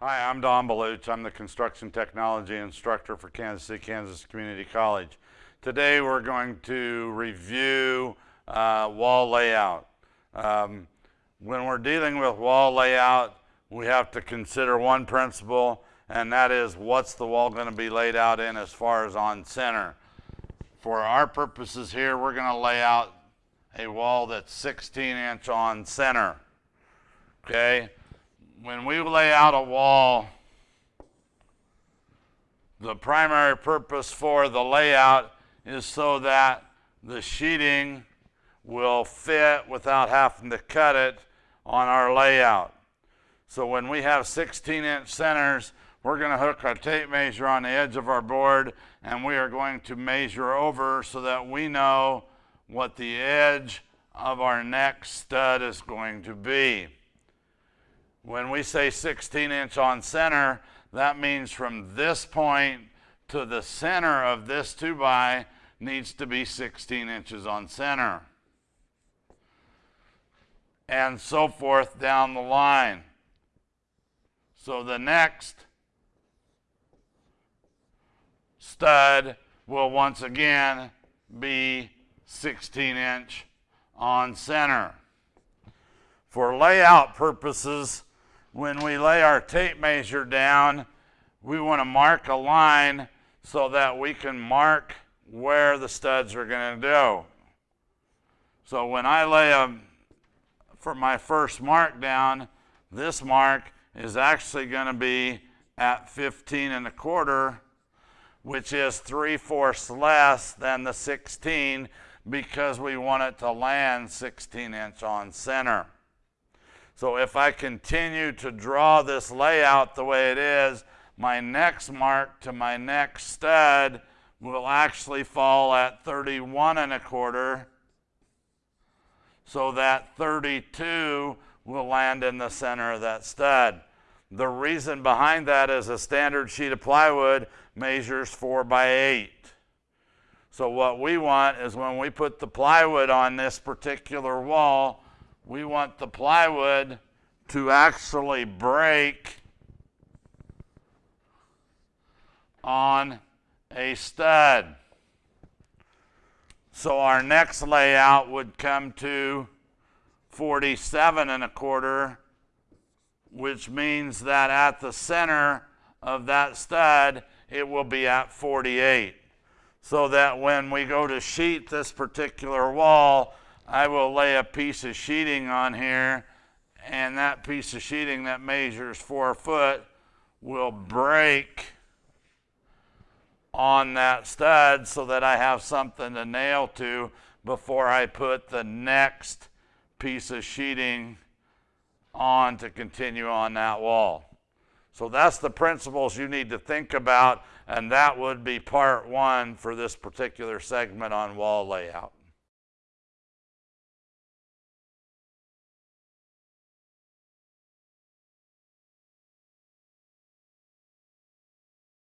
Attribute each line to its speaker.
Speaker 1: Hi, I'm Don Baluch. I'm the construction technology instructor for Kansas City, Kansas Community College. Today we're going to review uh, wall layout. Um, when we're dealing with wall layout, we have to consider one principle, and that is what's the wall going to be laid out in as far as on center. For our purposes here, we're going to lay out a wall that's 16 inch on center. Okay? When we lay out a wall, the primary purpose for the layout is so that the sheeting will fit without having to cut it on our layout. So when we have 16 inch centers, we're going to hook our tape measure on the edge of our board and we are going to measure over so that we know what the edge of our next stud is going to be. When we say 16 inch on center, that means from this point to the center of this 2 by needs to be 16 inches on center. And so forth down the line. So the next stud will once again be 16 inch on center. For layout purposes, when we lay our tape measure down, we want to mark a line so that we can mark where the studs are going to go. So when I lay a, for my first mark down, this mark is actually going to be at 15 and a quarter, which is 3 fourths less than the 16 because we want it to land 16 inch on center. So if I continue to draw this layout the way it is, my next mark to my next stud will actually fall at 31 and a quarter. So that 32 will land in the center of that stud. The reason behind that is a standard sheet of plywood measures 4 by 8. So what we want is when we put the plywood on this particular wall, we want the plywood to actually break on a stud. So our next layout would come to 47 and a quarter, which means that at the center of that stud, it will be at 48. So that when we go to sheet this particular wall, I will lay a piece of sheeting on here and that piece of sheeting that measures four foot will break on that stud so that I have something to nail to before I put the next piece of sheeting on to continue on that wall. So that's the principles you need to think about, and that would be part one for this particular segment on wall layout.